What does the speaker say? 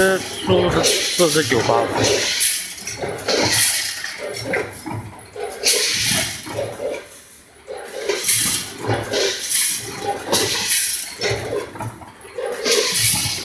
嗯好的是四十九八？